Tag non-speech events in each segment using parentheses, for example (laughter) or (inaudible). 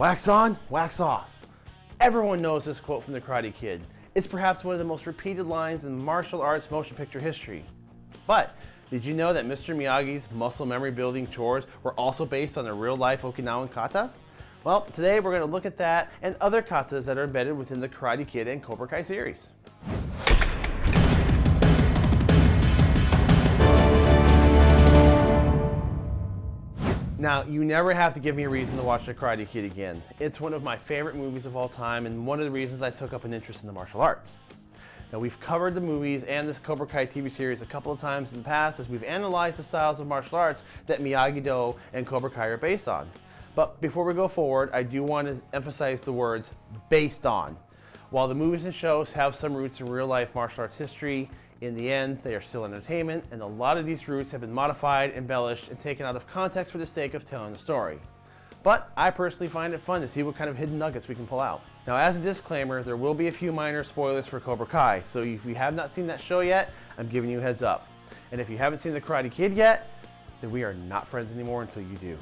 Wax on, wax off. Everyone knows this quote from The Karate Kid. It's perhaps one of the most repeated lines in martial arts motion picture history. But did you know that Mr. Miyagi's muscle memory building chores were also based on a real life Okinawan kata? Well, today we're going to look at that and other katas that are embedded within the Karate Kid and Cobra Kai series. Now, you never have to give me a reason to watch The Karate Kid again. It's one of my favorite movies of all time and one of the reasons I took up an interest in the martial arts. Now, we've covered the movies and this Cobra Kai TV series a couple of times in the past as we've analyzed the styles of martial arts that Miyagi-Do and Cobra Kai are based on. But before we go forward, I do want to emphasize the words based on. While the movies and shows have some roots in real life martial arts history, in the end, they are still entertainment, and a lot of these roots have been modified, embellished, and taken out of context for the sake of telling the story. But I personally find it fun to see what kind of hidden nuggets we can pull out. Now as a disclaimer, there will be a few minor spoilers for Cobra Kai, so if you have not seen that show yet, I'm giving you a heads up. And if you haven't seen The Karate Kid yet, then we are not friends anymore until you do.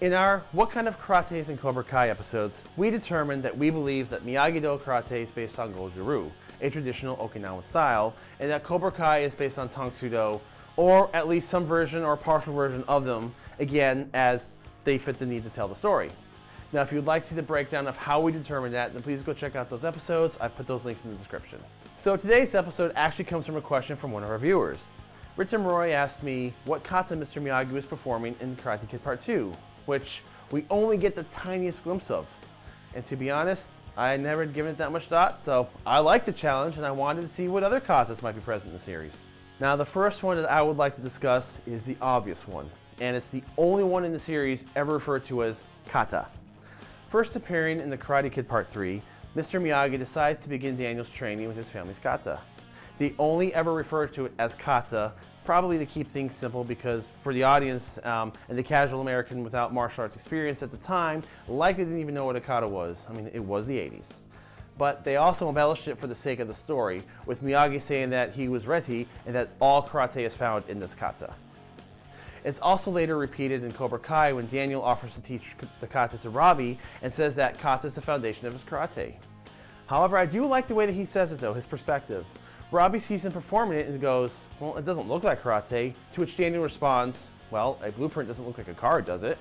In our What Kind of Karate is in Cobra Kai episodes, we determined that we believe that Miyagi-Do karate is based on Goju-Ryu, a traditional Okinawan style, and that Cobra Kai is based on Tang Soo Do, or at least some version or partial version of them, again, as they fit the need to tell the story. Now, if you'd like to see the breakdown of how we determined that, then please go check out those episodes. I've put those links in the description. So today's episode actually comes from a question from one of our viewers. Richard Roy asked me what kata Mr. Miyagi was performing in Karate Kid Part 2 which we only get the tiniest glimpse of. And to be honest, I never had given it that much thought, so I liked the challenge and I wanted to see what other katas might be present in the series. Now the first one that I would like to discuss is the obvious one, and it's the only one in the series ever referred to as kata. First appearing in the Karate Kid Part 3, Mr. Miyagi decides to begin Daniel's training with his family's kata. They only ever refer to it as kata probably to keep things simple because for the audience um, and the casual American without martial arts experience at the time, likely didn't even know what a kata was. I mean, it was the 80s. But they also embellished it for the sake of the story, with Miyagi saying that he was Reti and that all karate is found in this kata. It's also later repeated in Cobra Kai when Daniel offers to teach the kata to Robbie and says that kata is the foundation of his karate. However, I do like the way that he says it though, his perspective. Robbie sees him performing it and goes, well, it doesn't look like karate, to which Daniel responds, well, a blueprint doesn't look like a card, does it?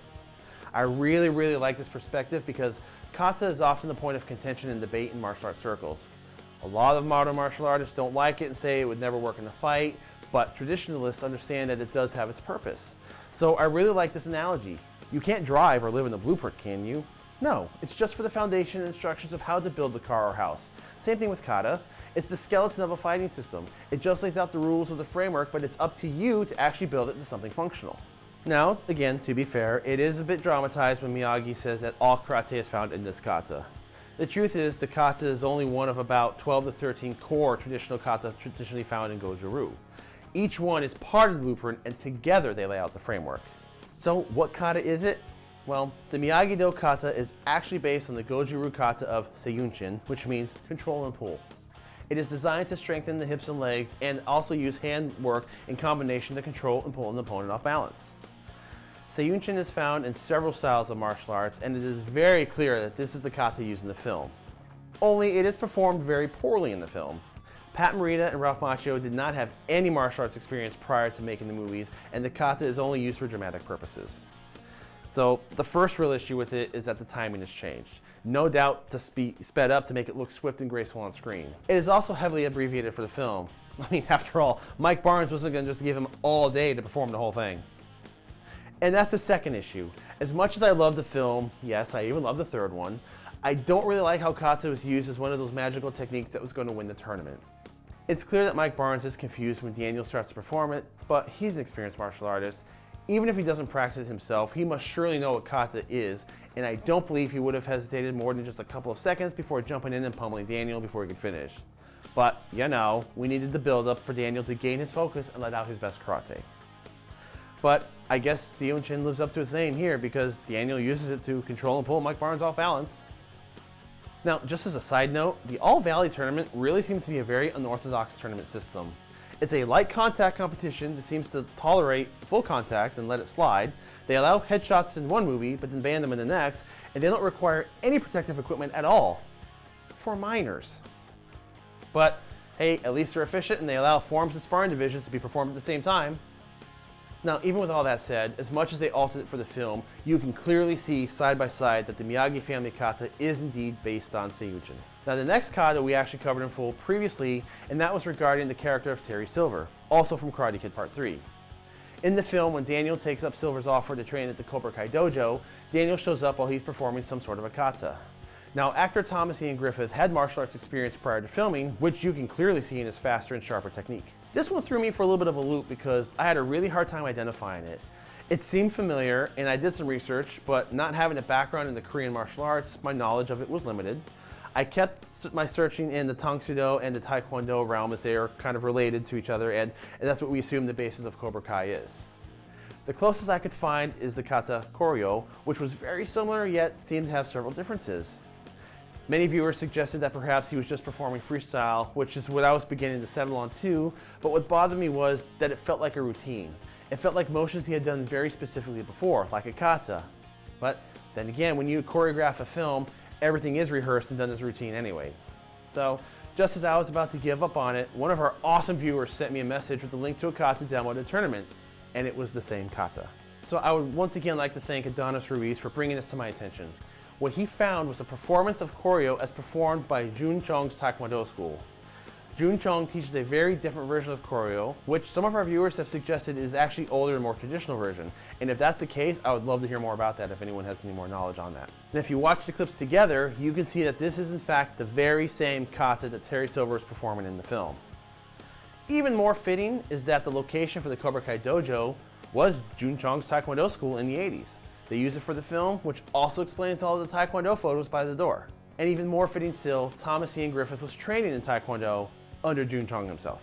I really, really like this perspective because kata is often the point of contention and debate in martial arts circles. A lot of modern martial artists don't like it and say it would never work in a fight, but traditionalists understand that it does have its purpose. So I really like this analogy. You can't drive or live in a blueprint, can you? No, it's just for the foundation and instructions of how to build the car or house. Same thing with kata. It's the skeleton of a fighting system. It just lays out the rules of the framework, but it's up to you to actually build it into something functional. Now, again, to be fair, it is a bit dramatized when Miyagi says that all karate is found in this kata. The truth is, the kata is only one of about 12 to 13 core traditional kata traditionally found in Goju-Ryu. Each one is part of the blueprint, and together they lay out the framework. So, what kata is it? Well, the Miyagi-Do kata is actually based on the Goju-Ryu kata of Seiyunchin, which means control and pull. It is designed to strengthen the hips and legs and also use hand work in combination to control and pull an opponent off balance. Seiyunchin is found in several styles of martial arts and it is very clear that this is the kata used in the film. Only it is performed very poorly in the film. Pat Morita and Ralph Macchio did not have any martial arts experience prior to making the movies and the kata is only used for dramatic purposes. So the first real issue with it is that the timing has changed no doubt to be sped up to make it look swift and graceful on screen. It is also heavily abbreviated for the film. (laughs) I mean, after all, Mike Barnes wasn't going to just give him all day to perform the whole thing. And that's the second issue. As much as I love the film, yes, I even love the third one, I don't really like how kata was used as one of those magical techniques that was going to win the tournament. It's clear that Mike Barnes is confused when Daniel starts to perform it, but he's an experienced martial artist. Even if he doesn't practice himself, he must surely know what kata is and I don't believe he would have hesitated more than just a couple of seconds before jumping in and pummeling Daniel before he could finish. But, you know, we needed the build-up for Daniel to gain his focus and let out his best karate. But I guess Seiyunchin lives up to his name here because Daniel uses it to control and pull Mike Barnes off balance. Now, just as a side note, the All Valley tournament really seems to be a very unorthodox tournament system. It's a light contact competition that seems to tolerate full contact and let it slide. They allow headshots in one movie, but then ban them in the next, and they don't require any protective equipment at all for minors. But hey, at least they're efficient and they allow forms and sparring divisions to be performed at the same time. Now, even with all that said, as much as they altered it for the film, you can clearly see side by side that the Miyagi family kata is indeed based on Seiyunchin. Now, the next kata we actually covered in full previously, and that was regarding the character of Terry Silver, also from Karate Kid Part 3. In the film, when Daniel takes up Silver's offer to train at the Cobra Kai dojo, Daniel shows up while he's performing some sort of a kata. Now, actor Thomas Ian Griffith had martial arts experience prior to filming, which you can clearly see in his faster and sharper technique. This one threw me for a little bit of a loop because I had a really hard time identifying it. It seemed familiar, and I did some research, but not having a background in the Korean martial arts, my knowledge of it was limited. I kept my searching in the Tang Soo Do and the Taekwondo realm as they are kind of related to each other, and, and that's what we assume the basis of Cobra Kai is. The closest I could find is the kata Koryo, which was very similar yet seemed to have several differences. Many viewers suggested that perhaps he was just performing freestyle, which is what I was beginning to settle on too, but what bothered me was that it felt like a routine. It felt like motions he had done very specifically before, like a kata. But then again, when you choreograph a film, everything is rehearsed and done as routine anyway. So, just as I was about to give up on it, one of our awesome viewers sent me a message with a link to a kata demo at the tournament, and it was the same kata. So I would once again like to thank Adonis Ruiz for bringing this to my attention. What he found was a performance of Koryo as performed by Jun Chong's Taekwondo school. Jun Chong teaches a very different version of Koryo, which some of our viewers have suggested is actually older and more traditional version. And if that's the case, I would love to hear more about that if anyone has any more knowledge on that. And if you watch the clips together, you can see that this is in fact the very same kata that Terry Silver is performing in the film. Even more fitting is that the location for the Cobra Kai dojo was Jun Chong's Taekwondo school in the 80s. They use it for the film, which also explains all the Taekwondo photos by the door. And even more fitting still, Thomas Ian Griffith was training in Taekwondo under Jun Chong himself.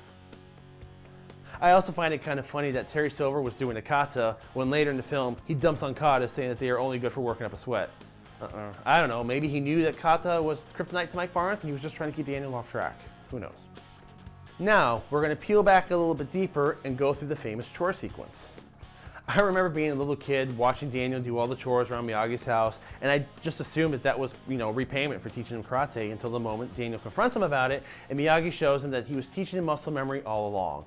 I also find it kind of funny that Terry Silver was doing a kata when later in the film he dumps on kata saying that they are only good for working up a sweat. Uh -uh. I don't know, maybe he knew that kata was kryptonite to Mike Barnes and he was just trying to keep Daniel off track. Who knows? Now, we're going to peel back a little bit deeper and go through the famous chore sequence. (laughs) I remember being a little kid watching Daniel do all the chores around Miyagi's house, and I just assumed that that was, you know, repayment for teaching him karate until the moment Daniel confronts him about it, and Miyagi shows him that he was teaching him muscle memory all along.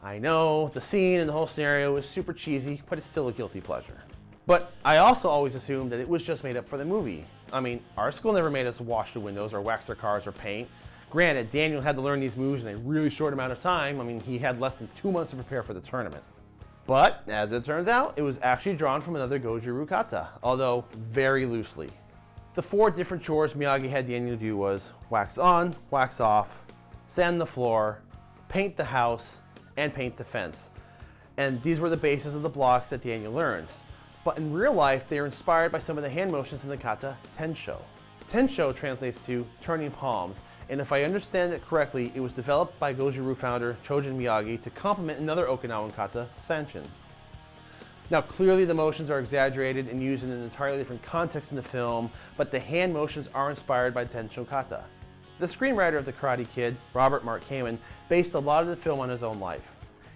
I know, the scene and the whole scenario is super cheesy, but it's still a guilty pleasure. But I also always assumed that it was just made up for the movie. I mean, our school never made us wash the windows or wax their cars or paint. Granted, Daniel had to learn these moves in a really short amount of time. I mean, he had less than two months to prepare for the tournament. But, as it turns out, it was actually drawn from another Goju-Ryu kata, although very loosely. The four different chores Miyagi had Daniel do was wax on, wax off, sand the floor, paint the house, and paint the fence. And these were the bases of the blocks that Daniel learns. But in real life, they are inspired by some of the hand motions in the kata Tensho. Tensho translates to turning palms, and if I understand it correctly, it was developed by Goju-Ryu founder Chojun Miyagi to complement another Okinawan kata, Sanshin. Now clearly the motions are exaggerated and used in an entirely different context in the film, but the hand motions are inspired by Tensho kata. The screenwriter of The Karate Kid, Robert Mark Kamen, based a lot of the film on his own life.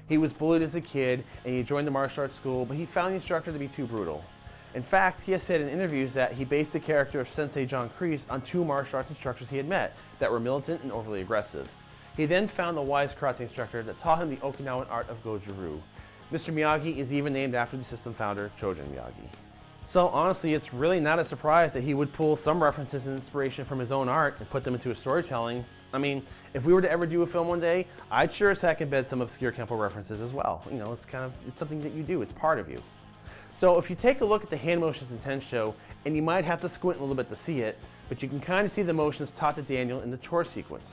He was bullied as a kid and he joined the martial arts school, but he found the instructor to be too brutal. In fact, he has said in interviews that he based the character of Sensei John Kreese on two martial arts instructors he had met that were militant and overly aggressive. He then found the wise karate instructor that taught him the Okinawan art of Goju-Ryu. Mr. Miyagi is even named after the system founder, Chojun Miyagi. So honestly, it's really not a surprise that he would pull some references and inspiration from his own art and put them into his storytelling. I mean, if we were to ever do a film one day, I'd sure as heck embed some obscure Kempo references as well. You know, it's kind of, it's something that you do, it's part of you. So if you take a look at the hand motions in Tensho, and you might have to squint a little bit to see it, but you can kind of see the motions taught to Daniel in the chore sequence.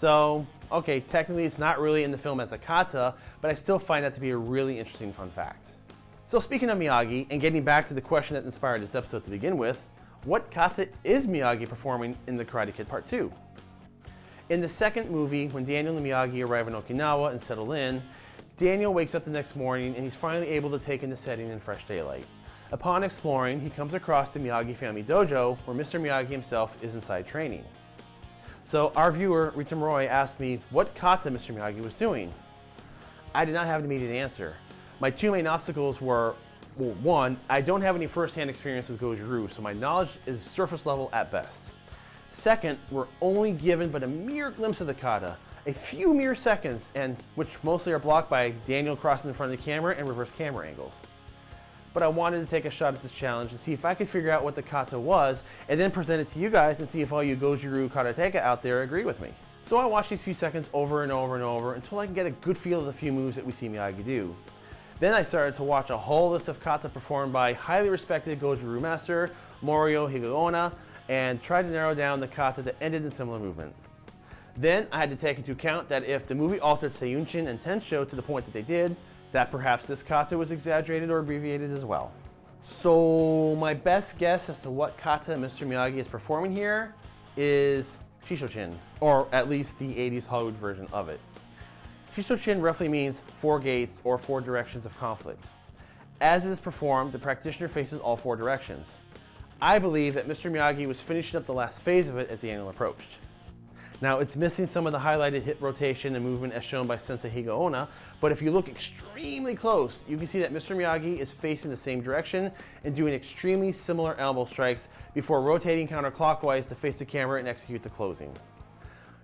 So, okay, technically it's not really in the film as a kata, but I still find that to be a really interesting fun fact. So speaking of Miyagi, and getting back to the question that inspired this episode to begin with, what kata is Miyagi performing in The Karate Kid Part 2? In the second movie, when Daniel and Miyagi arrive in Okinawa and settle in, Daniel wakes up the next morning and he's finally able to take in the setting in fresh daylight. Upon exploring, he comes across the Miyagi family dojo where Mr. Miyagi himself is inside training. So our viewer, Ritam Roy, asked me what kata Mr. Miyagi was doing. I did not have an immediate answer. My two main obstacles were, well, one, I don't have any first-hand experience with Goju-Ryu, so my knowledge is surface level at best. Second, we're only given but a mere glimpse of the kata, a few mere seconds, and which mostly are blocked by Daniel crossing in front of the camera and reverse camera angles. But I wanted to take a shot at this challenge and see if I could figure out what the kata was, and then present it to you guys and see if all you Goju-Ryu karateka out there agree with me. So I watched these few seconds over and over and over until I can get a good feel of the few moves that we see Miyagi do. Then I started to watch a whole list of kata performed by highly respected Goju-Ryu master, Morio Higaonna, and tried to narrow down the kata that ended in similar movement. Then I had to take into account that if the movie altered Seiyunchin and Tensho to the point that they did, that perhaps this kata was exaggerated or abbreviated as well. So my best guess as to what kata Mr. Miyagi is performing here is Shishochin, or at least the 80s Hollywood version of it. Shishochin roughly means four gates or four directions of conflict. As it is performed, the practitioner faces all four directions. I believe that Mr. Miyagi was finishing up the last phase of it as the angle approached. Now it's missing some of the highlighted hip rotation and movement as shown by Sensei Higaonna, but if you look extremely close, you can see that Mr. Miyagi is facing the same direction and doing extremely similar elbow strikes before rotating counterclockwise to face the camera and execute the closing.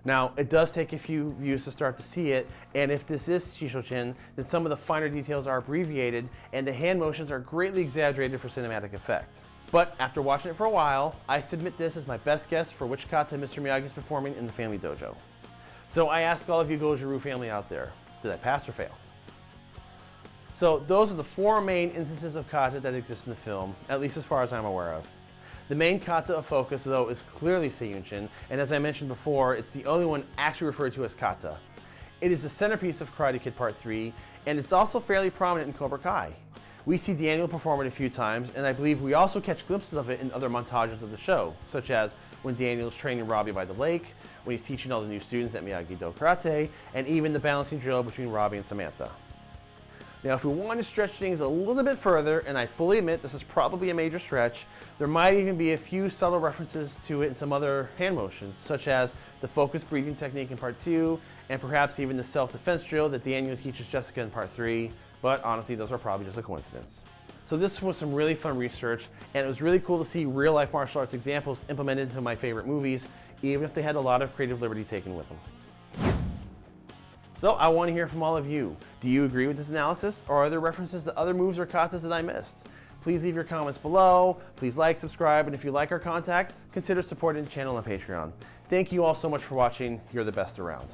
Now, it does take a few views to start to see it, and if this is Shishochin, then some of the finer details are abbreviated and the hand motions are greatly exaggerated for cinematic effect. But after watching it for a while, I submit this as my best guess for which kata Mr. Miyagi is performing in the Family Dojo. So I ask all of you Goju-Ryu family out there, did I pass or fail? So those are the four main instances of kata that exist in the film, at least as far as I'm aware of. The main kata of focus, though, is clearly Seiyunchin, and as I mentioned before, it's the only one actually referred to as kata. It is the centerpiece of Karate Kid Part 3, and it's also fairly prominent in Cobra Kai. We see Daniel perform it a few times, and I believe we also catch glimpses of it in other montages of the show, such as when Daniel's training Robbie by the lake, when he's teaching all the new students at Miyagi-Do Karate, and even the balancing drill between Robbie and Samantha. Now, if we want to stretch things a little bit further, and I fully admit this is probably a major stretch, there might even be a few subtle references to it in some other hand motions, such as the focused breathing technique in part two, and perhaps even the self-defense drill that Daniel teaches Jessica in part three, but honestly, those are probably just a coincidence. So this was some really fun research, and it was really cool to see real life martial arts examples implemented into my favorite movies, even if they had a lot of creative liberty taken with them. So I want to hear from all of you. Do you agree with this analysis, or are there references to other moves or katas that I missed? Please leave your comments below, please like, subscribe, and if you like our contact, consider supporting the channel on Patreon. Thank you all so much for watching. You're the best around.